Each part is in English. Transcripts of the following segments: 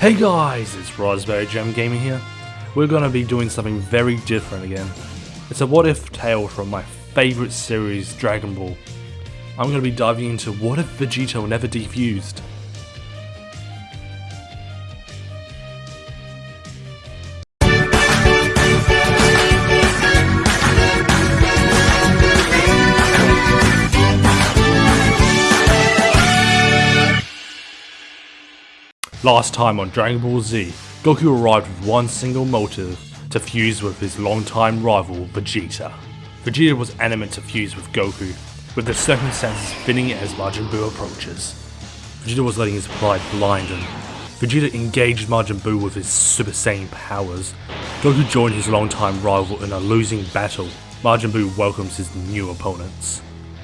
Hey guys, it's Raspberry Jam Gaming here. We're gonna be doing something very different again. It's a what if tale from my favorite series, Dragon Ball. I'm gonna be diving into what if Vegito never defused. Last time on Dragon Ball Z, Goku arrived with one single motive, to fuse with his longtime rival Vegeta. Vegeta was adamant to fuse with Goku, with the circumstances fitting as Majin Buu approaches. Vegeta was letting his pride blind him. Vegeta engaged Majin Buu with his Super Saiyan powers. Goku joined his longtime rival in a losing battle. Majin Buu welcomes his new opponents.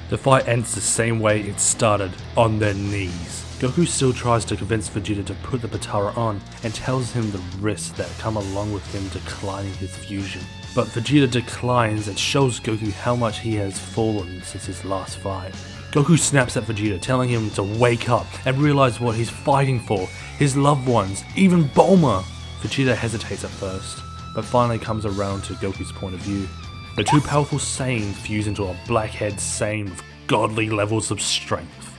The fight ends the same way it started, on their knees. Goku still tries to convince Vegeta to put the Potara on and tells him the risks that come along with him declining his fusion. But Vegeta declines and shows Goku how much he has fallen since his last fight. Goku snaps at Vegeta telling him to wake up and realize what he's fighting for, his loved ones, even Bulma. Vegeta hesitates at first, but finally comes around to Goku's point of view. The two powerful Saiyans fuse into a blackhead Saiyan with godly levels of strength.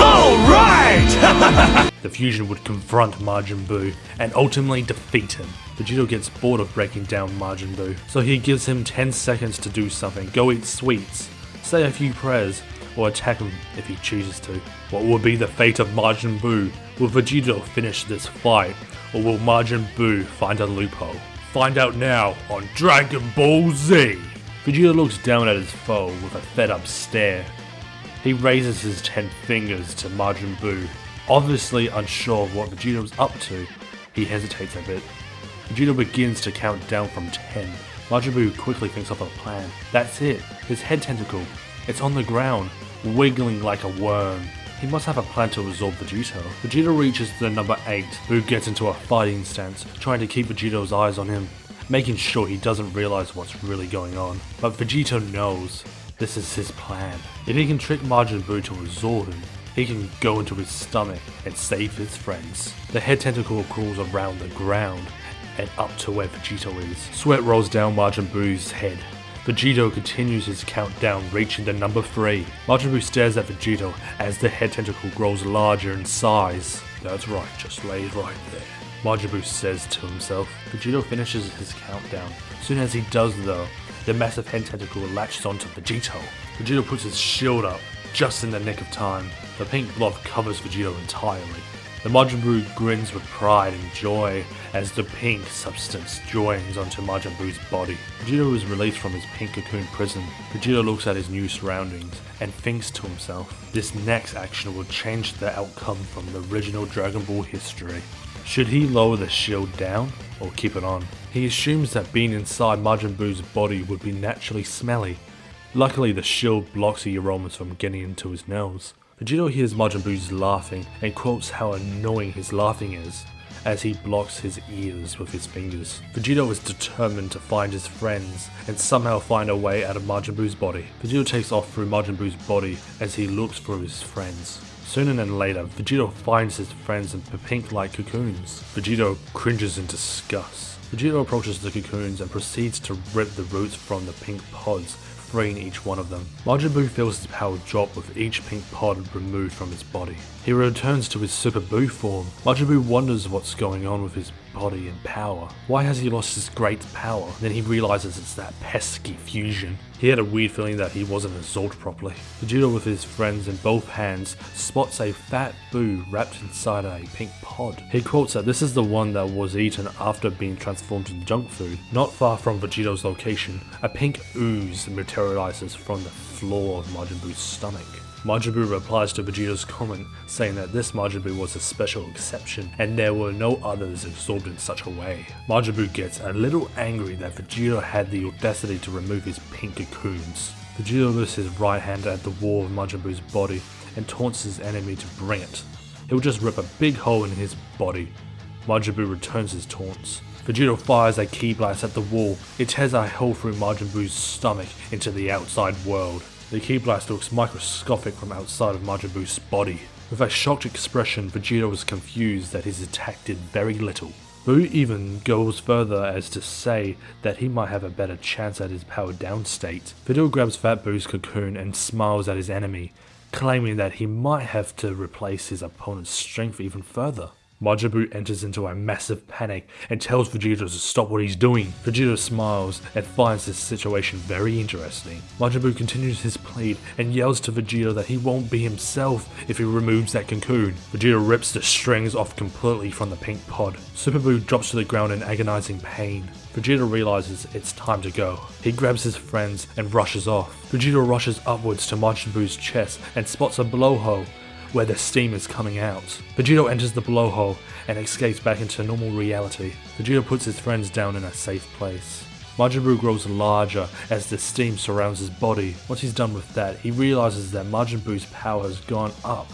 Alright! The fusion would confront Majin Buu and ultimately defeat him. Vegito gets bored of breaking down Majin Buu, so he gives him 10 seconds to do something. Go eat sweets, say a few prayers, or attack him if he chooses to. What will be the fate of Majin Buu? Will Vegito finish this fight, or will Majin Buu find a loophole? Find out now on Dragon Ball Z! Vegeta looks down at his foe with a fed up stare. He raises his ten fingers to Majin Buu. Obviously unsure of what Vegeta was up to, he hesitates a bit. Vegeta begins to count down from 10. Majin Buu quickly thinks of a plan. That's it, his head tentacle. It's on the ground, wiggling like a worm. He must have a plan to absorb Vegito. Vegeta reaches the number 8. Buu gets into a fighting stance, trying to keep Vegeta's eyes on him, making sure he doesn't realize what's really going on. But Vegeta knows. This is his plan. If he can trick Majin Buu to absorb him, he can go into his stomach and save his friends. The head tentacle crawls around the ground and up to where Vegito is. Sweat rolls down Majin Buu's head. Vegito continues his countdown, reaching the number 3. Majin Buu stares at Vegito as the head tentacle grows larger in size. That's right, just lay right there. Majin Buu says to himself. Vegito finishes his countdown. Soon as he does though, the massive head tentacle latches onto Vegito. Vegito puts his shield up, just in the nick of time. The pink blob covers Vegito entirely. The Majin Buu grins with pride and joy as the pink substance joins onto Majin Buu's body. Vegito is released from his pink cocoon prison. Vegito looks at his new surroundings and thinks to himself, this next action will change the outcome from the original Dragon Ball history. Should he lower the shield down or keep it on? He assumes that being inside Majin Buu's body would be naturally smelly. Luckily the shield blocks the aromas from getting into his nose. Vegito hears Majin Buu's laughing and quotes how annoying his laughing is as he blocks his ears with his fingers. Vegito is determined to find his friends and somehow find a way out of Majin Buu's body. Vegito takes off through Majin Buu's body as he looks for his friends. Sooner than later, Vegito finds his friends in pink-like cocoons. Vegito cringes in disgust. Vegito approaches the cocoons and proceeds to rip the roots from the pink pods freeing each one of them. Majin Buu feels his power drop with each pink pod removed from his body. He returns to his Super Buu form. Majin Buu wonders what's going on with his body and power. Why has he lost his great power? Then he realizes it's that pesky fusion. He had a weird feeling that he wasn't absorbed properly. Vegeta with his friends in both hands spots a fat Buu wrapped inside a pink pod. He quotes that this is the one that was eaten after being transformed into junk food. Not far from Vegito's location, a pink ooze materializes from the floor of Majin Buu's stomach. Majin Buu replies to Vegito's comment, saying that this Majin Buu was a special exception, and there were no others absorbed in such a way. Majin Buu gets a little angry that Vegito had the audacity to remove his pink cocoons. Vegito lifts his right hand at the wall of Majin Buu's body and taunts his enemy to bring it. He'll just rip a big hole in his body. Majin Buu returns his taunts. Vegito fires a ki blast at the wall. It tears a hole through Majin Buu's stomach into the outside world. The ki blast looks microscopic from outside of Majin Buu's body. With a shocked expression, Vegeta was confused that his attack did very little. Buu even goes further as to say that he might have a better chance at his powered down state. Videl grabs Fat Buu's cocoon and smiles at his enemy, claiming that he might have to replace his opponent's strength even further. Majin Buu enters into a massive panic and tells Vegeta to stop what he's doing. Vegeta smiles and finds this situation very interesting. Majin Buu continues his plead and yells to Vegeta that he won't be himself if he removes that cocoon. Vegeta rips the strings off completely from the pink pod. Super drops to the ground in agonizing pain. Vegeta realizes it's time to go. He grabs his friends and rushes off. Vegeta rushes upwards to Majin Buu's chest and spots a blowhole where the steam is coming out. Vegito enters the blowhole and escapes back into normal reality. Vegito puts his friends down in a safe place. Majin Buu grows larger as the steam surrounds his body. Once he's done with that, he realizes that Majin Buu's power has gone up,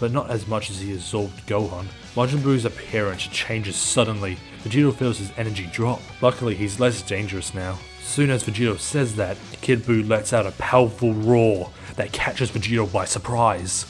but not as much as he absorbed Gohan. Majin Buu's appearance changes suddenly. Vegito feels his energy drop. Luckily, he's less dangerous now. Soon as Vegito says that, Kid Buu lets out a powerful roar that catches Vegito by surprise.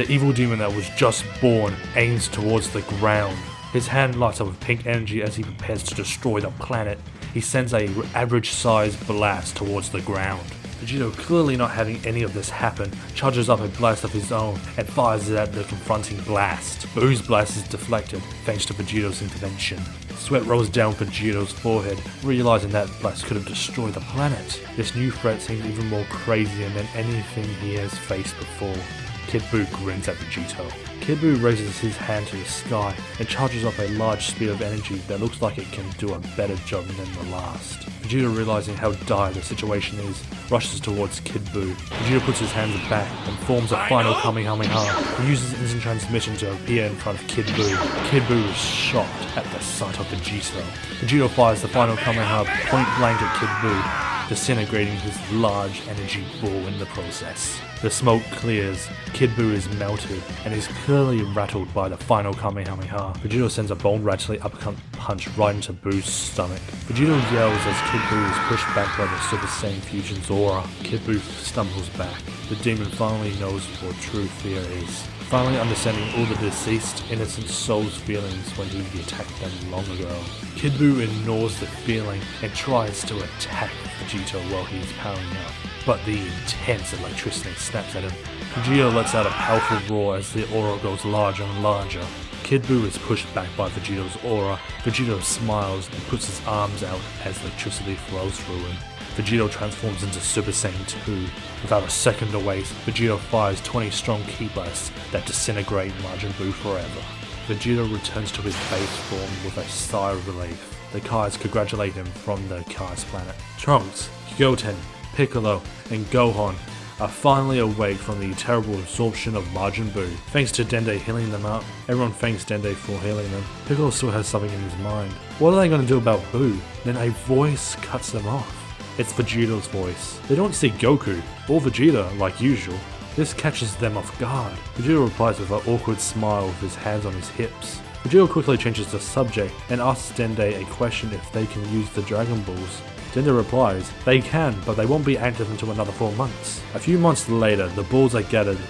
The evil demon that was just born aims towards the ground. His hand lights up with pink energy as he prepares to destroy the planet. He sends a average sized blast towards the ground. Vegito, clearly not having any of this happen, charges up a blast of his own and fires it at the confronting blast. Buu's blast is deflected thanks to Vegito's intervention. Sweat rolls down Vegito's forehead, realizing that blast could have destroyed the planet. This new threat seems even more crazier than anything he has faced before. Kid Buu grins at Vegito. Kid Buu raises his hand to the sky and charges up a large spear of energy that looks like it can do a better job than the last. Vegeta realizing how dire the situation is, rushes towards Kid Buu. Vegeta puts his hands back and forms a final Kamehameha. He uses instant transmission to appear in front of Kid Buu. Kid Buu is shocked at the sight of Vegito. Vegeta fires the final Kamehameha point blank at Kid Buu, disintegrating his large energy ball in the process. The smoke clears, Kid Buu is melted, and is clearly rattled by the final Kamehameha. Vegito sends a bone-rattling uppercut punch right into Buu's stomach. Vegito yells as Kid Buu is pushed back by the Super Saiyan Fusion's aura. Kid Buu stumbles back. The demon finally knows what true fear is. Finally understanding all the deceased innocent soul's feelings when he attacked them long ago. Kid Buu ignores the feeling and tries to attack Vegito while he's powering up but the intense electricity snaps at him. Vegito lets out a powerful roar as the aura grows larger and larger. Kid Buu is pushed back by Vegito's aura. Vegito smiles and puts his arms out as electricity flows through him. Vegito transforms into Super Saiyan 2. Without a second to waste, Vegito fires 20 strong ki blasts that disintegrate Majin Buu forever. Vegito returns to his base form with a sigh of relief. The Kais congratulate him from the Kais planet. Trunks, Goten, Piccolo, and Gohan are finally awake from the terrible absorption of Majin Buu. Thanks to Dende healing them up, everyone thanks Dende for healing them. Piccolo still has something in his mind. What are they going to do about Buu? Then a voice cuts them off. It's Vegeta's voice. They don't see Goku, or Vegeta, like usual. This catches them off guard. Vegeta replies with an awkward smile with his hands on his hips. Vegeta quickly changes the subject and asks Dende a question if they can use the Dragon Balls. Dende replies, they can, but they won't be active until another 4 months. A few months later, the balls are gathered,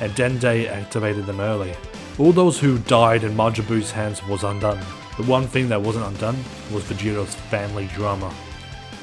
and Dende activated them early. All those who died in Majin Buu's hands was undone. The one thing that wasn't undone was Vegeta's family drama.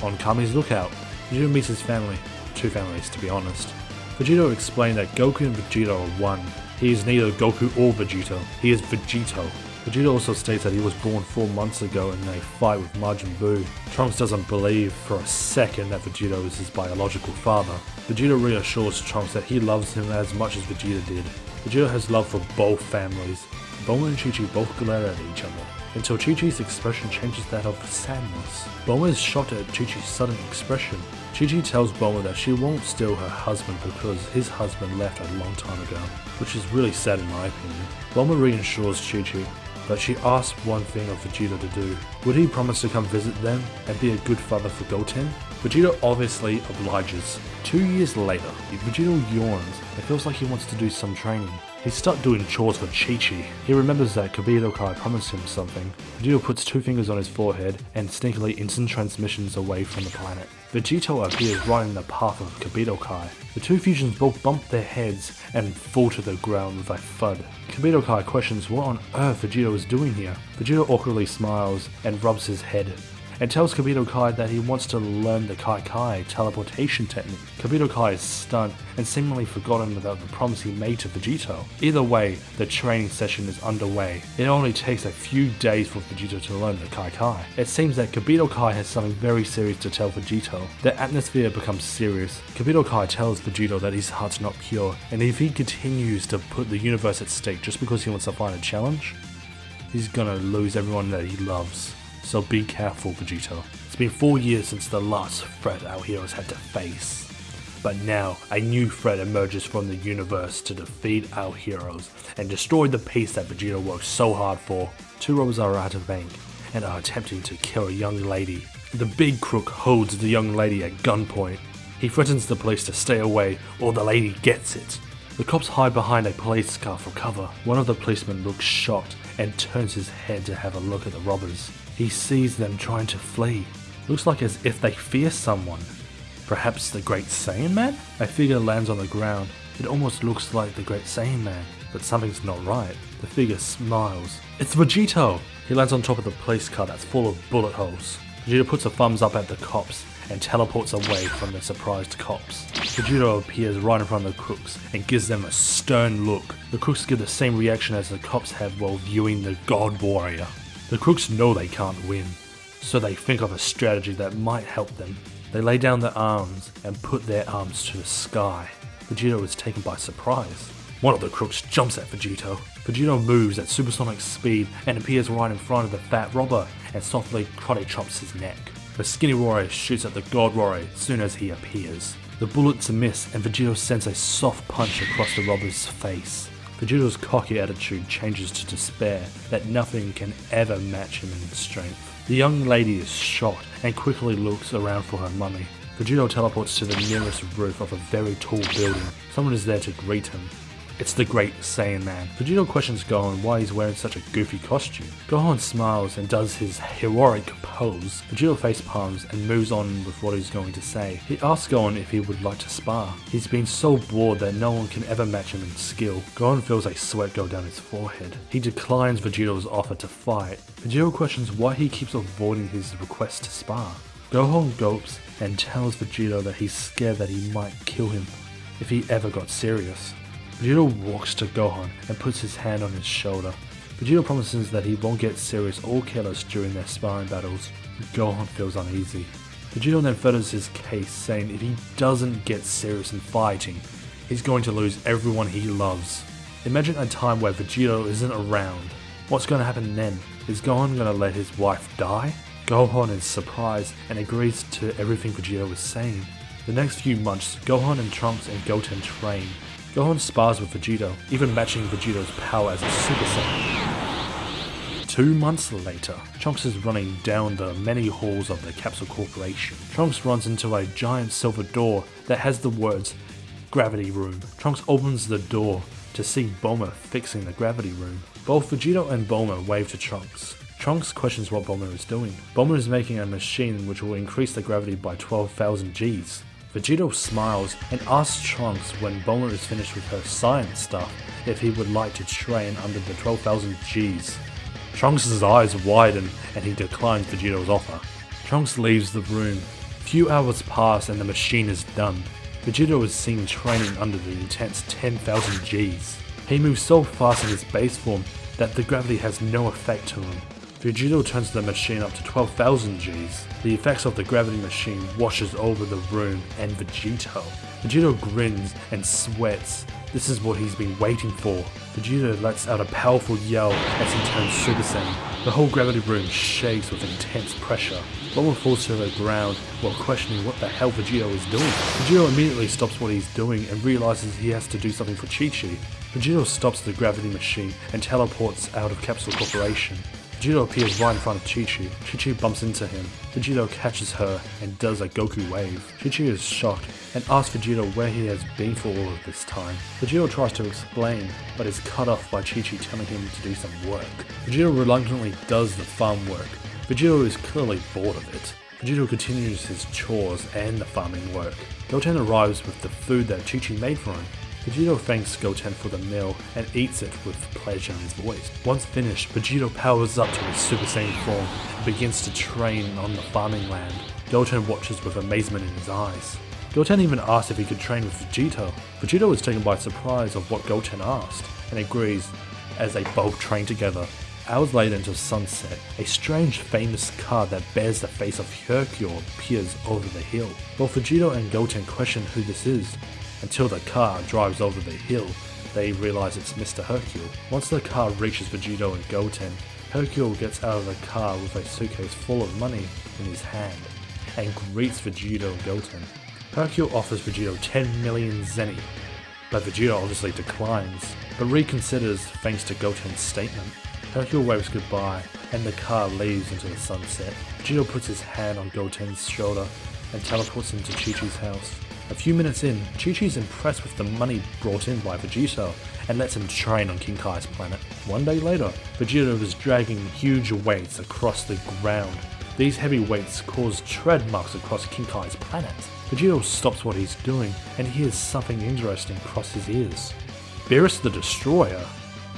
On Kami's lookout, Vegeta meets his family, two families to be honest. Vegito explained that Goku and Vegeta are one. He is neither Goku or Vegeta, he is Vegito, Vegeta also states that he was born 4 months ago in a fight with Majin Buu. Trunks doesn't believe for a second that Vegeta is his biological father. Vegeta reassures Trunks that he loves him as much as Vegeta did. Vegeta has love for both families. Bulma and Chi-Chi both glare at each other, until Chi-Chi's expression changes that of sadness. Bulma is shocked at Chi-Chi's sudden expression. Chi-Chi tells Bulma that she won't steal her husband because his husband left a long time ago, which is really sad in my opinion. Bulma reassures Chi-Chi but she asks one thing of Vegeta to do. Would he promise to come visit them and be a good father for Goten? Vegeta obviously obliges. Two years later, Vegeta yawns and feels like he wants to do some training. He starts doing chores for Chi-Chi. He remembers that Kibito Kai promised him something. Vegito puts two fingers on his forehead and sneakily instant transmissions away from the planet. Vegito appears right in the path of Kibito Kai. The two fusions both bump their heads and fall to the ground with a thud. Kibito Kai questions what on earth Vegito is doing here. Vegito awkwardly smiles and rubs his head and tells Kibito Kai that he wants to learn the Kai Kai teleportation technique. Kibito Kai is stunned and seemingly forgotten about the promise he made to Vegito. Either way, the training session is underway. It only takes a few days for Vegito to learn the Kai Kai. It seems that Kibito Kai has something very serious to tell Vegito. The atmosphere becomes serious. Kibito Kai tells Vegito that his heart's not pure, and if he continues to put the universe at stake just because he wants to find a challenge, he's gonna lose everyone that he loves so be careful, Vegito. It's been four years since the last threat our heroes had to face. But now, a new threat emerges from the universe to defeat our heroes and destroy the peace that Vegito worked so hard for. Two robbers are at a bank and are attempting to kill a young lady. The big crook holds the young lady at gunpoint. He threatens the police to stay away or the lady gets it. The cops hide behind a police car for cover. One of the policemen looks shocked and turns his head to have a look at the robbers. He sees them trying to flee. Looks like as if they fear someone. Perhaps the Great Saiyaman? A figure lands on the ground. It almost looks like the Great Saiyaman, but something's not right. The figure smiles. It's Vegito! He lands on top of the police car that's full of bullet holes. Vegito puts a thumbs up at the cops and teleports away from the surprised cops. Vegito appears right in front of the crooks and gives them a stern look. The crooks give the same reaction as the cops have while viewing the God Warrior. The crooks know they can't win, so they think of a strategy that might help them. They lay down their arms and put their arms to the sky. Vegito is taken by surprise. One of the crooks jumps at Vegito. Vegito moves at supersonic speed and appears right in front of the fat robber and softly karate chops his neck. The skinny warrior shoots at the god as soon as he appears. The bullets miss and Vegito sends a soft punch across the robber's face. Vegito's cocky attitude changes to despair that nothing can ever match him in strength. The young lady is shocked and quickly looks around for her mummy. Vegito teleports to the nearest roof of a very tall building. Someone is there to greet him. It's the Great Saiyaman. Vegito questions Gohan why he's wearing such a goofy costume. Gohan smiles and does his heroic pose. Vegito face palms and moves on with what he's going to say. He asks Gohan if he would like to spar. He's been so bored that no one can ever match him in skill. Gohan feels a sweat go down his forehead. He declines Vegito's offer to fight. Vegito questions why he keeps avoiding his request to spar. Gohan gulps and tells Vegito that he's scared that he might kill him if he ever got serious. Vegito walks to Gohan and puts his hand on his shoulder. Vegito promises that he won't get serious or careless during their sparring battles. Gohan feels uneasy. Vegito then furthers his case saying if he doesn't get serious in fighting, he's going to lose everyone he loves. Imagine a time where Vegito isn't around. What's going to happen then? Is Gohan going to let his wife die? Gohan is surprised and agrees to everything Vegito is saying. The next few months, Gohan and Trunks and Goten train, Gohan spars with Vegito, even matching Vegito's power as a Super Saiyan. Two months later, Trunks is running down the many halls of the Capsule Corporation. Trunks runs into a giant silver door that has the words Gravity Room. Trunks opens the door to see Bulma fixing the gravity room. Both Vegito and Bulma wave to Trunks. Trunks questions what Bulma is doing. Bulma is making a machine which will increase the gravity by 12,000 Gs. Vegito smiles and asks Trunks when Bulma is finished with her science stuff if he would like to train under the 12,000 Gs. Trunks' eyes widen and he declines Vegito's offer. Trunks leaves the room. Few hours pass and the machine is done. Vegito is seen training under the intense 10,000 Gs. He moves so fast in his base form that the gravity has no effect to him. Vegito turns the machine up to 12,000 Gs. The effects of the gravity machine washes over the room and Vegito. Vegito grins and sweats. This is what he's been waiting for. Vegito lets out a powerful yell as he turns Super Saiyan. The whole gravity room shakes with intense pressure. Bulma falls to the ground while questioning what the hell Vegito is doing. Vegito immediately stops what he's doing and realizes he has to do something for Chi Chi. Vegito stops the gravity machine and teleports out of Capsule Corporation. Vegito appears right in front of Chi-Chi. Chi-Chi bumps into him. Vegito catches her and does a Goku wave. Chi-Chi is shocked and asks Vegito where he has been for all of this time. Vegito tries to explain, but is cut off by Chi-Chi telling him to do some work. Vegito reluctantly does the farm work. Vegito is clearly bored of it. Vegito continues his chores and the farming work. Goten arrives with the food that Chi-Chi made for him. Vegito thanks Goten for the meal and eats it with pleasure in his voice. Once finished, Vegito powers up to his Super Saiyan form and begins to train on the farming land. Goten watches with amazement in his eyes. Goten even asks if he could train with Vegito. Vegito is taken by surprise of what Goten asked and agrees as they both train together. Hours later until sunset, a strange famous car that bears the face of Hercule appears over the hill. Both Vegito and Goten question who this is, until the car drives over the hill, they realize it's Mr. Hercule. Once the car reaches Vegito and Goten, Hercule gets out of the car with a suitcase full of money in his hand and greets Vegito and Goten. Hercule offers Vegito 10 million zeni, but Vegito obviously declines, but reconsiders thanks to Goten's statement. Hercule waves goodbye, and the car leaves into the sunset. Vegito puts his hand on Goten's shoulder and teleports him to Chi-Chi's house. A few minutes in, Chi-Chi's impressed with the money brought in by Vegito and lets him train on King Kai's planet. One day later, Vegito is dragging huge weights across the ground. These heavy weights cause tread marks across King Kai's planet. Vegito stops what he's doing and hears something interesting cross his ears. Beerus the Destroyer,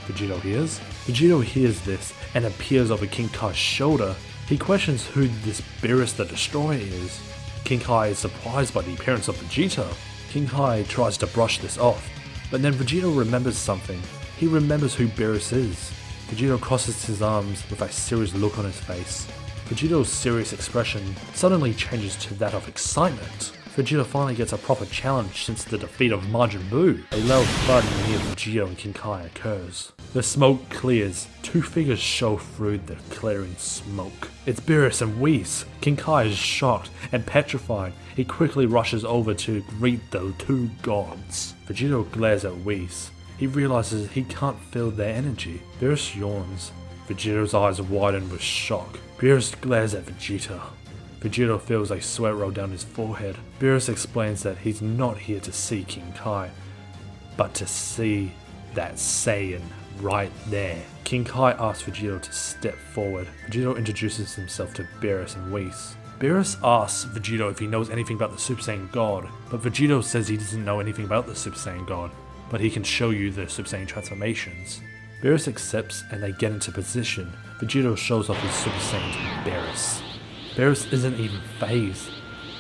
Vegito hears. Vegito hears this and appears over King Kai's shoulder. He questions who this Beerus the Destroyer is. King Kai is surprised by the appearance of Vegeta. King Kai tries to brush this off, but then Vegeta remembers something. He remembers who Beerus is. Vegeta crosses his arms with a serious look on his face. Vegeta's serious expression suddenly changes to that of excitement. Vegeta finally gets a proper challenge since the defeat of Majin Buu. A loud thud near Vegito and King Kai occurs. The smoke clears. Two figures show through the clearing smoke. It's Beerus and Whis. King Kai is shocked and petrified. He quickly rushes over to greet the two gods. Vegito glares at Whis. He realizes he can't feel their energy. Beerus yawns. Vegito's eyes widen with shock. Beerus glares at Vegeta. Vegito feels a sweat roll down his forehead. Beerus explains that he's not here to see King Kai, but to see that Saiyan right there. King Kai asks Vegito to step forward. Vegito introduces himself to Beerus and Whis. Beerus asks Vegito if he knows anything about the Super Saiyan God, but Vegito says he doesn't know anything about the Super Saiyan God, but he can show you the Super Saiyan transformations. Beerus accepts and they get into position. Vegito shows off his Super Saiyan to Beerus. Beerus isn't even phased,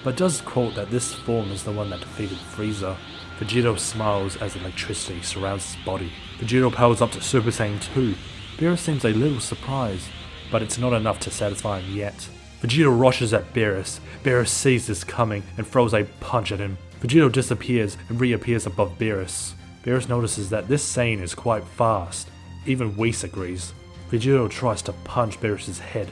but does quote that this form is the one that defeated Frieza. Vegito smiles as electricity surrounds his body. Vegito powers up to Super Saiyan 2. Beerus seems a little surprised, but it's not enough to satisfy him yet. Vegito rushes at Beerus. Beerus sees this coming and throws a punch at him. Vegito disappears and reappears above Beerus. Beerus notices that this Saiyan is quite fast. Even Whis agrees. Vegito tries to punch Beerus' head,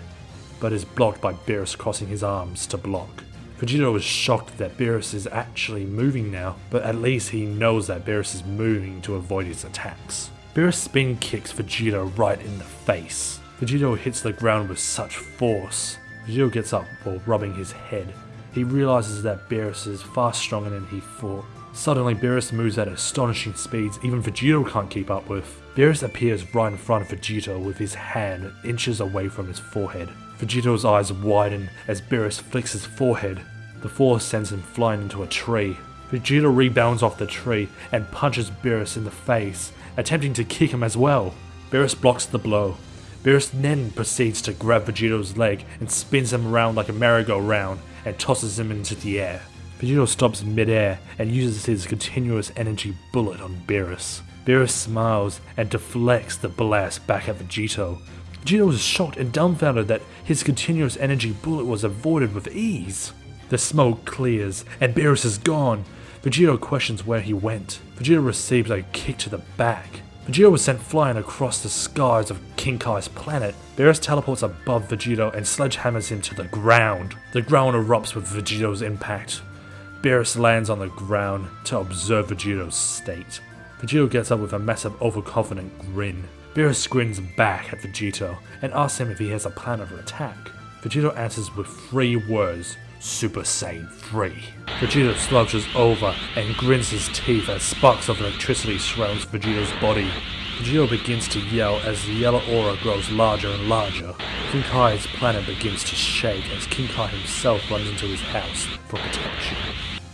but is blocked by Beerus crossing his arms to block. Vegito was shocked that Beerus is actually moving now, but at least he knows that Beerus is moving to avoid his attacks. Beerus spin kicks Vegito right in the face. Vegito hits the ground with such force. Vegito gets up while rubbing his head. He realizes that Beerus is far stronger than he thought. Suddenly, Beerus moves at astonishing speeds even Vegito can't keep up with. Beerus appears right in front of Vegito with his hand inches away from his forehead. Vegito's eyes widen as Beerus flicks his forehead. The force sends him flying into a tree. Vegeta rebounds off the tree and punches Beerus in the face, attempting to kick him as well. Beerus blocks the blow. Beerus then proceeds to grab Vegito's leg and spins him around like a merry-go-round and tosses him into the air. Vegito stops midair and uses his continuous energy bullet on Beerus. Beerus smiles and deflects the blast back at Vegito. Vegito is shocked and dumbfounded that his continuous energy bullet was avoided with ease. The smoke clears, and Beerus is gone. Vegito questions where he went. Vegito receives a kick to the back. Vegito was sent flying across the skies of King Kai's planet. Beerus teleports above Vegito and sledgehammers him to the ground. The ground erupts with Vegito's impact. Beerus lands on the ground to observe Vegito's state. Vegito gets up with a massive overconfident grin. Beerus grins back at Vegito and asks him if he has a plan of attack. Vegito answers with three words, Super Saiyan 3. Vegito slouches over and grins his teeth as sparks of electricity surrounds Vegito's body. Vegito begins to yell as the yellow aura grows larger and larger. King Kai's planet begins to shake as King Kai himself runs into his house for protection.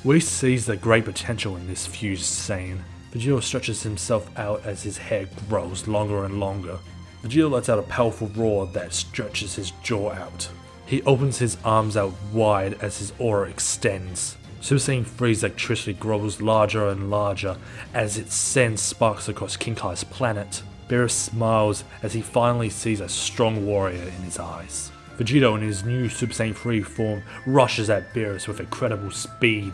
Whis sees the great potential in this fused Saiyan. Vegito stretches himself out as his hair grows longer and longer. Vegito lets out a powerful roar that stretches his jaw out. He opens his arms out wide as his aura extends. Super Saiyan 3's electricity grows larger and larger as it sends sparks across King Kai's planet. Beerus smiles as he finally sees a strong warrior in his eyes. Vegito in his new Super Saiyan 3 form rushes at Beerus with incredible speed,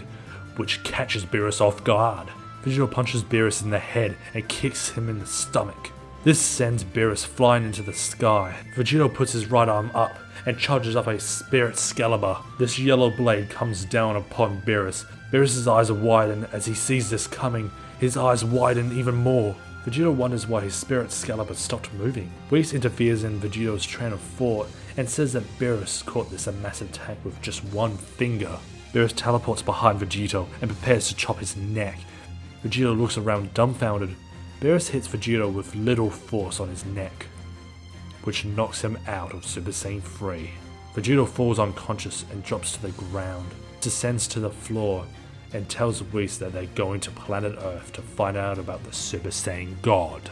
which catches Beerus off guard. Vegito punches Beerus in the head and kicks him in the stomach. This sends Beerus flying into the sky. Vegito puts his right arm up and charges up a Spirit Excalibur. This yellow blade comes down upon Beerus. Beerus' eyes widen as he sees this coming. His eyes widen even more. Vegito wonders why his Spirit Excalibur stopped moving. Whis interferes in Vegito's train of thought and says that Beerus caught this a massive attack with just one finger. Beerus teleports behind Vegito and prepares to chop his neck. Vegito looks around dumbfounded. Beerus hits Vegito with little force on his neck, which knocks him out of Super Saiyan 3. Vegito falls unconscious and drops to the ground, descends to the floor, and tells Whis that they're going to planet Earth to find out about the Super Saiyan God.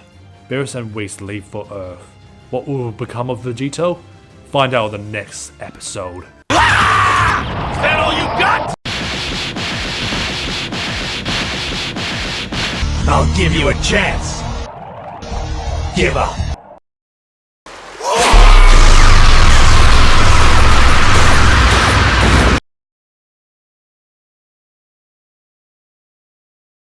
Beerus and Whis leave for Earth. What will become of Vegito? Find out in the next episode. Ah! Is that all you got? I'll give you a chance. Give up.